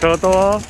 仕事は